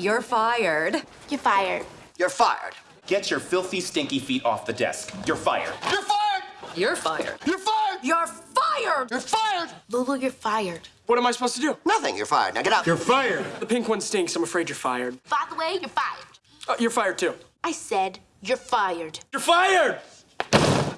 You're fired. You're fired. You're fired. Get your filthy, stinky feet off the desk. You're fired. You're fired. You're fired. You're fired. You're fired! You're fired. Lulu, you're fired. What am I supposed to do? Nothing. You're fired. Now get out. You're fired. The pink one stinks. I'm afraid you're fired. By the way, you're fired. Uh, you're fired too. I said you're fired. You're fired!